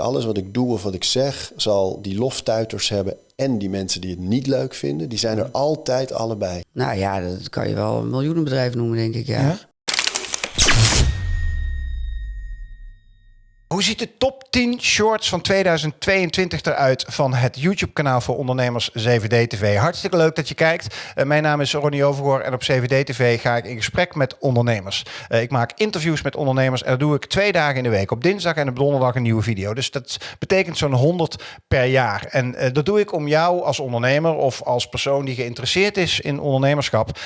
alles wat ik doe of wat ik zeg, zal die loftuiters hebben en die mensen die het niet leuk vinden. Die zijn er altijd allebei. Nou ja, dat kan je wel een miljoenenbedrijf noemen, denk ik. Ja. Ja? Hoe ziet de top 10 shorts van 2022 eruit van het YouTube-kanaal voor ondernemers 7D TV? Hartstikke leuk dat je kijkt. Eh, mijn naam is Ronnie Overgoor en op 7D TV ga ik in gesprek met ondernemers. Eh, ik maak interviews met ondernemers en dat doe ik twee dagen in de week. Op dinsdag en op donderdag een nieuwe video. Dus dat betekent zo'n 100 per jaar. En eh, dat doe ik om jou als ondernemer of als persoon die geïnteresseerd is in ondernemerschap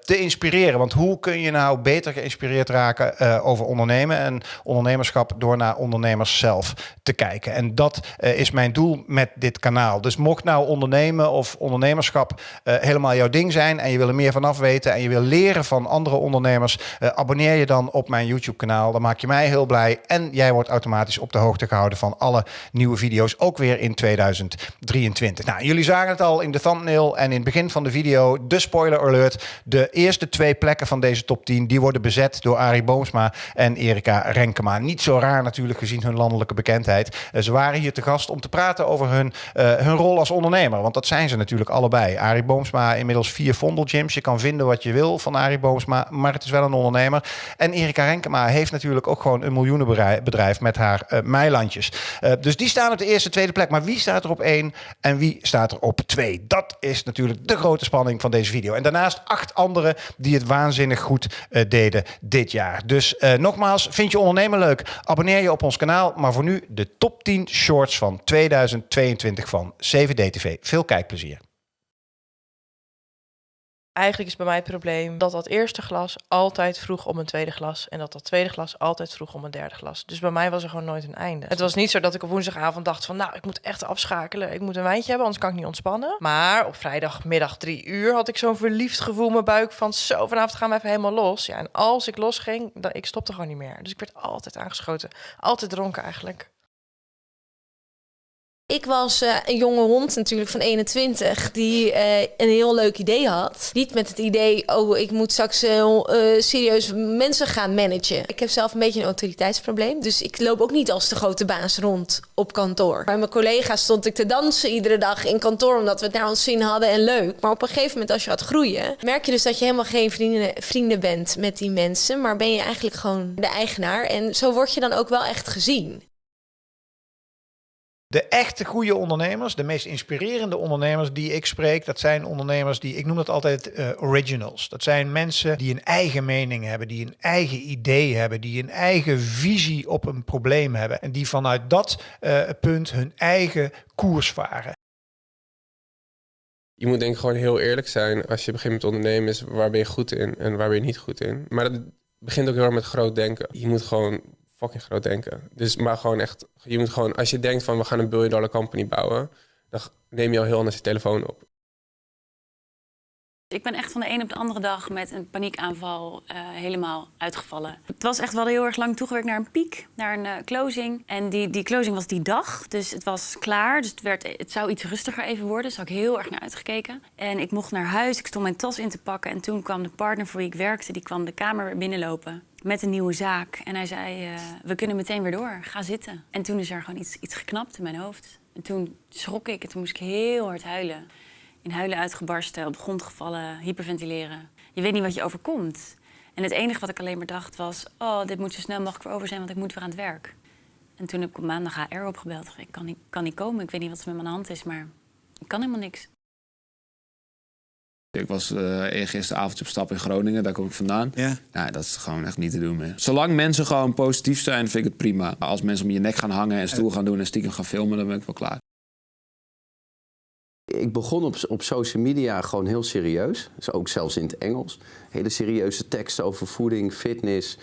te inspireren. Want hoe kun je nou beter geïnspireerd raken over ondernemen en ondernemerschap door naar ondernemers zelf te kijken. En dat eh, is mijn doel met dit kanaal. Dus mocht nou ondernemen of ondernemerschap eh, helemaal jouw ding zijn en je wil er meer vanaf weten en je wil leren van andere ondernemers, eh, abonneer je dan op mijn YouTube kanaal. Dan maak je mij heel blij en jij wordt automatisch op de hoogte gehouden van alle nieuwe video's, ook weer in 2023. Nou, jullie zagen het al in de thumbnail en in het begin van de video, de spoiler alert. De eerste twee plekken van deze top 10, die worden bezet door Arie Boomsma en Erika Renkema. Niet zo raar natuurlijk gezien hun landelijke bekendheid. Uh, ze waren hier te gast om te praten over hun, uh, hun rol als ondernemer. Want dat zijn ze natuurlijk allebei. Arie Boomsma inmiddels vier Vondelgyms. Je kan vinden wat je wil van Arie Boomsma, maar het is wel een ondernemer. En Erika Renkema heeft natuurlijk ook gewoon een miljoenenbedrijf met haar uh, meilandjes. dus die staan op de eerste, tweede plek. Maar wie staat er op één en wie staat er op twee? Dat is natuurlijk de grote spanning van deze video. En daarnaast acht anderen die het waanzinnig goed deden dit jaar. Dus nogmaals, vind je ondernemer leuk? Abonneer je op ons kanaal. Maar voor nu de top 10 shorts van 2022 van 7D TV. Veel kijkplezier. Eigenlijk is bij mij het probleem dat dat eerste glas altijd vroeg om een tweede glas. En dat dat tweede glas altijd vroeg om een derde glas. Dus bij mij was er gewoon nooit een einde. Het was niet zo dat ik op woensdagavond dacht van... nou, ik moet echt afschakelen. Ik moet een wijntje hebben, anders kan ik niet ontspannen. Maar op vrijdagmiddag drie uur had ik zo'n verliefd gevoel in mijn buik... van zo, vanavond gaan we even helemaal los. Ja, en als ik losging, dan, ik stopte gewoon niet meer. Dus ik werd altijd aangeschoten. Altijd dronken eigenlijk. Ik was uh, een jonge hond natuurlijk van 21 die uh, een heel leuk idee had. Niet met het idee, oh ik moet straks uh, serieus mensen gaan managen. Ik heb zelf een beetje een autoriteitsprobleem. Dus ik loop ook niet als de grote baas rond op kantoor. Bij mijn collega's stond ik te dansen iedere dag in kantoor omdat we het naar ons zin hadden en leuk. Maar op een gegeven moment als je gaat groeien, merk je dus dat je helemaal geen vrienden, vrienden bent met die mensen. Maar ben je eigenlijk gewoon de eigenaar. En zo word je dan ook wel echt gezien. De echte goede ondernemers, de meest inspirerende ondernemers die ik spreek, dat zijn ondernemers die, ik noem dat altijd uh, originals. Dat zijn mensen die een eigen mening hebben, die een eigen idee hebben, die een eigen visie op een probleem hebben en die vanuit dat uh, punt hun eigen koers varen. Je moet denk ik gewoon heel eerlijk zijn als je begint met ondernemen, is waar ben je goed in en waar ben je niet goed in. Maar dat begint ook heel erg met groot denken. Je moet gewoon fucking groot denken. Dus maar gewoon echt, je moet gewoon, als je denkt van we gaan een billion dollar company bouwen, dan neem je al heel anders je telefoon op. Ik ben echt van de een op de andere dag met een paniekaanval uh, helemaal uitgevallen. Het was echt wel heel erg lang toegewerkt naar een piek, naar een uh, closing. En die, die closing was die dag, dus het was klaar. Dus het, werd, het zou iets rustiger even worden, dus had ik heel erg naar uitgekeken. En ik mocht naar huis, ik stond mijn tas in te pakken. En toen kwam de partner voor wie ik werkte, die kwam de kamer binnenlopen met een nieuwe zaak. En hij zei, uh, we kunnen meteen weer door, ga zitten. En toen is er gewoon iets, iets geknapt in mijn hoofd. En toen schrok ik en toen moest ik heel hard huilen. In huilen uitgebarsten, op de grond gevallen, hyperventileren. Je weet niet wat je overkomt. En het enige wat ik alleen maar dacht was... oh, dit moet zo snel mogelijk weer over zijn, want ik moet weer aan het werk. En toen heb ik op maandag HR opgebeld. Ik kan niet, kan niet komen, ik weet niet wat er met mijn hand is, maar ik kan helemaal niks. Ik was uh, gisteravond op stap in Groningen, daar kom ik vandaan. Ja. Nou, dat is gewoon echt niet te doen meer. Zolang mensen gewoon positief zijn, vind ik het prima. Maar als mensen om je nek gaan hangen en stoel gaan doen en stiekem gaan filmen, dan ben ik wel klaar. Ik begon op, op social media gewoon heel serieus. Dus ook zelfs in het Engels. Hele serieuze teksten over voeding, fitness.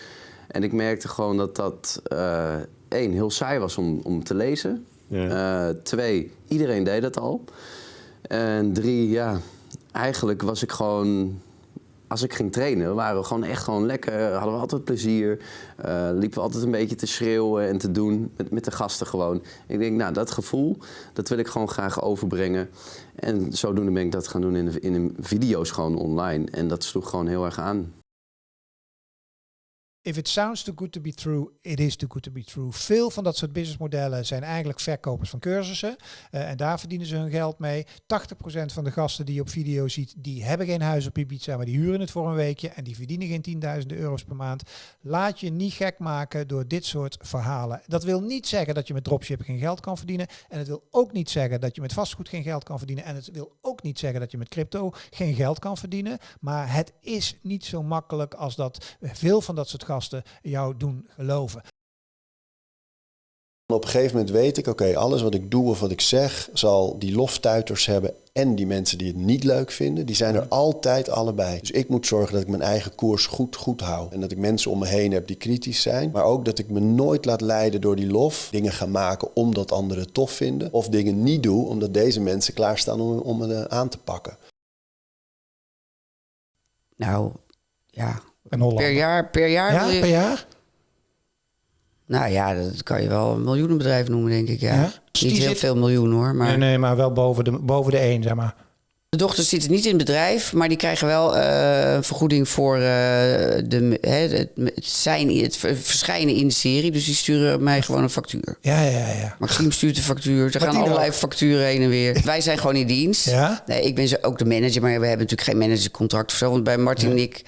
En ik merkte gewoon dat dat uh, één, heel saai was om, om te lezen. Ja. Uh, twee, iedereen deed dat al. En drie, ja, eigenlijk was ik gewoon als ik ging trainen, waren we gewoon echt gewoon lekker. Hadden we altijd plezier. Uh, liepen we altijd een beetje te schreeuwen en te doen met, met de gasten gewoon. Ik denk, nou, dat gevoel, dat wil ik gewoon graag overbrengen. En zodoende ben ik dat gaan doen in, in de video's gewoon online. En dat sloeg gewoon heel erg aan. If it sounds too good to be true, it is too good to be true. Veel van dat soort businessmodellen zijn eigenlijk verkopers van cursussen. Uh, en daar verdienen ze hun geld mee. 80% van de gasten die je op video ziet, die hebben geen huis op Ibiza, maar die huren het voor een weekje en die verdienen geen tienduizenden euro's per maand. Laat je niet gek maken door dit soort verhalen. Dat wil niet zeggen dat je met dropship geen geld kan verdienen. En het wil ook niet zeggen dat je met vastgoed geen geld kan verdienen. En het wil ook niet zeggen dat je met crypto geen geld kan verdienen. Maar het is niet zo makkelijk als dat veel van dat soort gasten jou doen geloven. Op een gegeven moment weet ik, oké, alles wat ik doe of wat ik zeg, zal die loftuiters hebben en die mensen die het niet leuk vinden, die zijn er altijd allebei. Dus ik moet zorgen dat ik mijn eigen koers goed, goed hou. En dat ik mensen om me heen heb die kritisch zijn. Maar ook dat ik me nooit laat leiden door die lof. Dingen gaan maken omdat anderen het tof vinden. Of dingen niet doe omdat deze mensen klaarstaan om, om me aan te pakken. Nou, ja. Een Per jaar, per jaar Ja, je... per jaar? Nou ja, dat kan je wel een miljoenenbedrijf noemen, denk ik. Ja. Ja? Niet heel zit- veel miljoen hoor. Maar Nee, nee, maar wel boven de, boven de één, zeg maar. de dochters zitten niet in het bedrijf, maar die krijgen wel eh, een vergoeding voor eh, de, hè, het, zijn, het ver- verschijnen in de serie. Dus die sturen mij gewoon een factuur. Ja, ja, ja. Maxime stuurt de factuur. Er gaan allerlei ook. facturen heen en weer. Wij zijn gewoon in dienst. Ja? Nee, ik ben ook de manager, maar we hebben natuurlijk geen managercontract of zo. Want bij Martin en ik,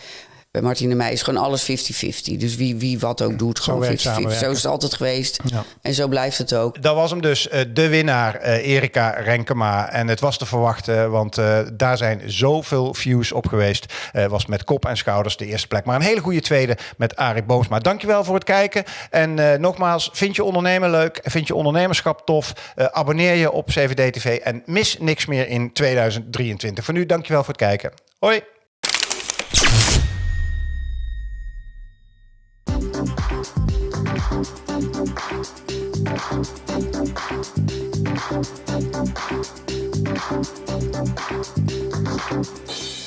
bij Martin en mij is gewoon alles 50-50. Dus wie, wie wat ook doet, gewoon 50-50. werkt Zo, is het altijd geweest. Ja. En zo blijft het ook. Dat was hem dus, eh, de winnaar, eh, Erika Renkema. En het was te verwachten, want eh, daar zijn zoveel views op geweest. Eh, was met kop en schouders de eerste plek. Maar een hele goede tweede met Arie Boomsma. Dankjewel voor het kijken. En eh, nogmaals, vind je ondernemen leuk? Vind je ondernemerschap tof? Eh, abonneer je op CVD TV en mis niks meer in 2023. Voor nu, dankjewel voor het kijken. Hoi! Thank you.